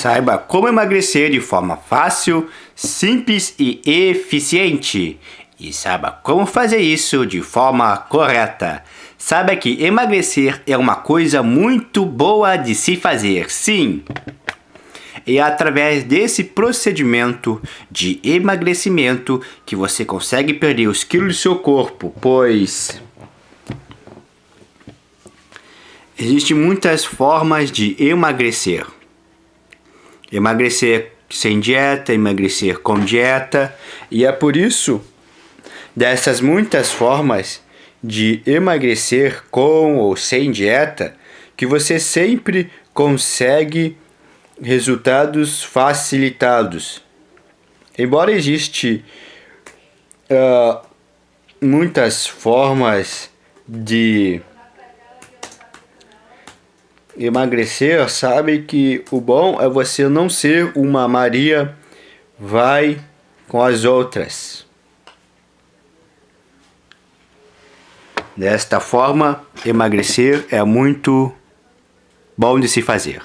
Saiba como emagrecer de forma fácil, simples e eficiente. E saiba como fazer isso de forma correta. Saiba que emagrecer é uma coisa muito boa de se fazer, sim. E é através desse procedimento de emagrecimento que você consegue perder os quilos do seu corpo, pois existem muitas formas de emagrecer. Emagrecer sem dieta, emagrecer com dieta. E é por isso, dessas muitas formas de emagrecer com ou sem dieta, que você sempre consegue resultados facilitados. Embora existe uh, muitas formas de emagrecer, sabe que o bom é você não ser uma Maria vai com as outras. Desta forma, emagrecer é muito bom de se fazer.